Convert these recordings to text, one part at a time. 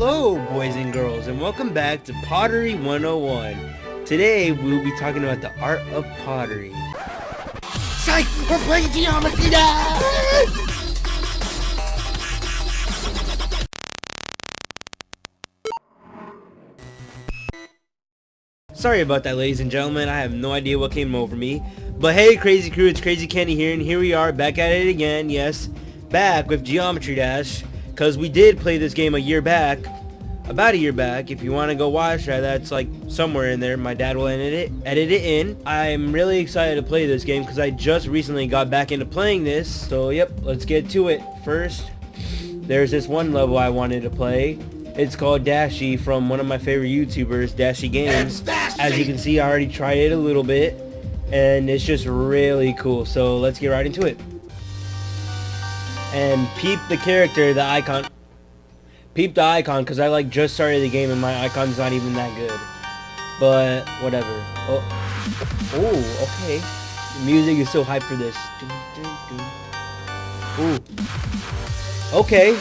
Hello, boys and girls, and welcome back to Pottery 101. Today, we'll be talking about the art of pottery. Psych! We're playing geometry now! Sorry about that, ladies and gentlemen. I have no idea what came over me. But hey, Crazy Crew, it's Crazy Kenny here, and here we are, back at it again, yes. Back with Geometry Dash, because we did play this game a year back, about a year back. If you want to go watch that, that's like somewhere in there. My dad will edit it, edit it in. I'm really excited to play this game, because I just recently got back into playing this. So, yep, let's get to it. First, there's this one level I wanted to play. It's called Dashy from one of my favorite YouTubers, Dashy Games. As you can see, I already tried it a little bit, and it's just really cool. So let's get right into it. And peep the character, the icon. Peep the icon, because I like just started the game and my icon's not even that good. But whatever. Oh, oh, okay. The music is so hype for this. Ooh. Okay.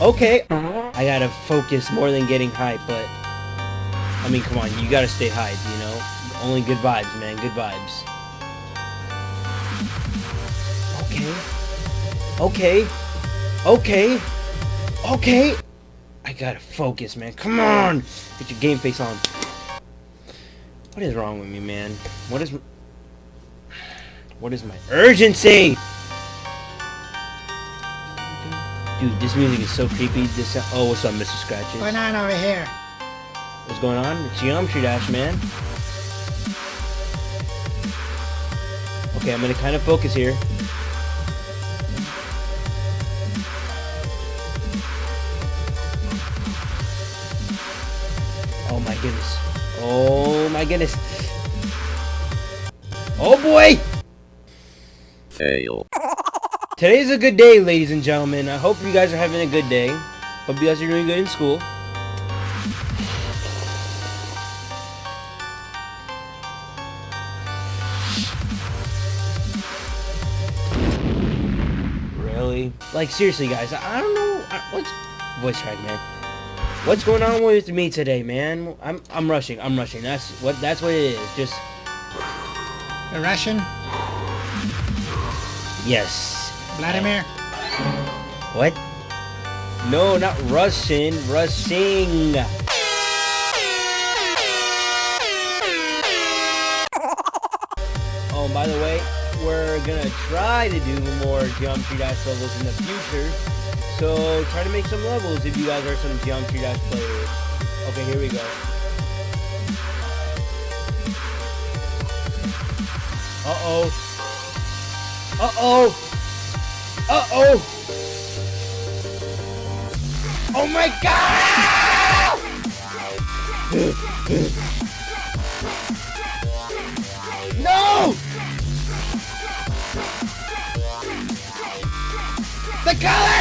Okay. I gotta focus more than getting hype, but... I mean, come on, you gotta stay hype, you know? Only good vibes, man, good vibes. Okay. Okay. Okay. Okay. I gotta focus, man. Come on! Get your game face on. What is wrong with me, man? What is... What is my urgency? Dude, this music is so creepy. This oh, what's up, Mr. Scratches? What's going on over here? What's going on? It's Geometry Dash, man. Okay, I'm gonna kind of focus here. Goodness. Oh my goodness. Oh boy! Fail. Today's a good day, ladies and gentlemen. I hope you guys are having a good day. Hope you guys are doing good in school. Really? Like, seriously, guys, I don't know. What's... Voice crack, man. What's going on with me today, man? I'm I'm rushing. I'm rushing. That's what that's what it is. Just The Russian? yes. Vladimir? What? No, not Russian. Rushing. Oh, by the way, we're gonna try to do more Geometry Dash levels in the future. So try to make some levels if you guys are some Geometry Dash players. Okay, here we go. Uh-oh. Uh-oh. Uh-oh. Oh my god! no! The colors!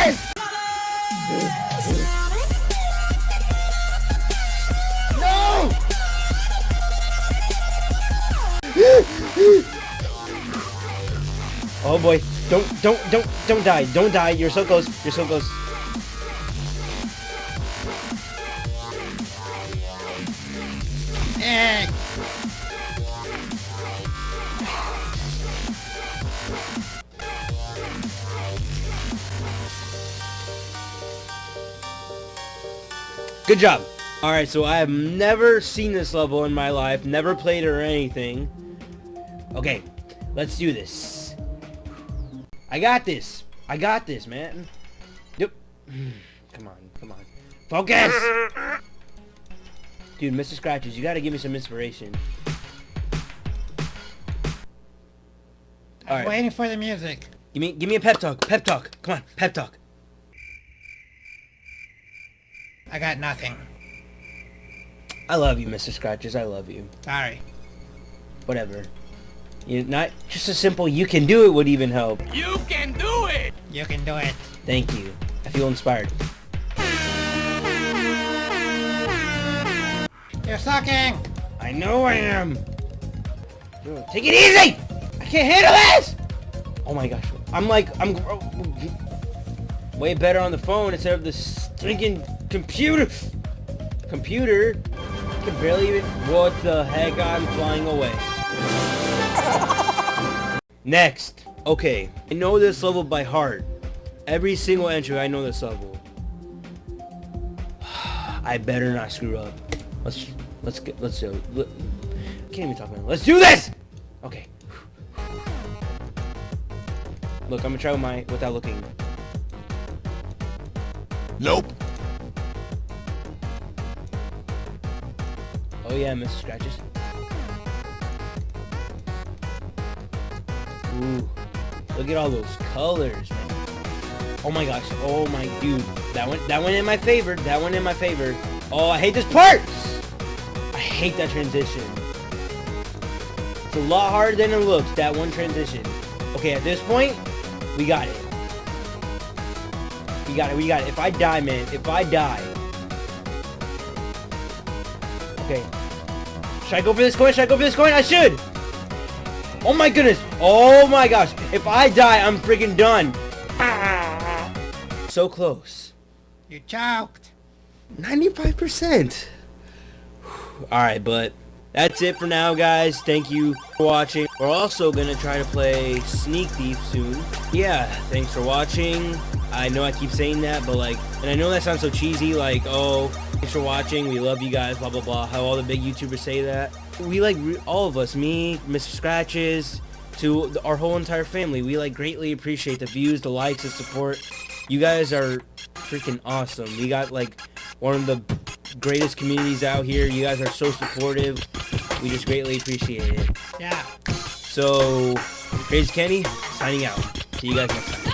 Oh boy. Don't, don't, don't, don't die. Don't die. You're so close. You're so close. Eh. Good job. Alright, so I have never seen this level in my life, never played it or anything. Okay, let's do this. I got this. I got this, man. Yep. Come on, come on. Focus! Dude, Mr. Scratches, you gotta give me some inspiration. I'm Alright, waiting for the music. give me, give me a pep talk. Pep talk. Come on, pep talk. I got nothing. I love you, Mr. Scratches. I love you. Sorry. Whatever. You not just a simple "you can do it" would even help. You can do it! You can do it. Thank you. I feel inspired. You're sucking! I know I am. Take it easy. I can't handle this. Oh my gosh. I'm like I'm way better on the phone instead of the stinking Computer! Computer can barely even... What the heck? I'm flying away. Next. Okay. I know this level by heart. Every single entry, I know this level. I better not screw up. Let's let's get let's do. Let, can't even talk about it. Let's do this. Okay. Look, I'm gonna try with my without looking. Nope. Oh yeah, Mr. Scratches. Ooh, look at all those colors, man. Oh my gosh. Oh my dude. That one that went in my favor. That one in my favor. Oh, I hate this part. I hate that transition. It's a lot harder than it looks, that one transition. Okay, at this point, we got it. We got it. We got it. If I die, man, if I die. Okay. Should I go for this coin? Should I go for this coin? I should. Oh my goodness. Oh my gosh. If I die, I'm freaking done. So close. You choked. 95%. Alright, but that's it for now, guys. Thank you for watching. We're also going to try to play Sneak Thief soon. Yeah, thanks for watching. I know I keep saying that, but like, and I know that sounds so cheesy, like, oh, thanks for watching, we love you guys, blah, blah, blah, how all the big YouTubers say that. We like, all of us, me, Mr. Scratches, to our whole entire family, we like greatly appreciate the views, the likes, the support. You guys are freaking awesome. We got like one of the greatest communities out here. You guys are so supportive. We just greatly appreciate it. Yeah. So, Crazy Kenny, signing out. See you guys next time.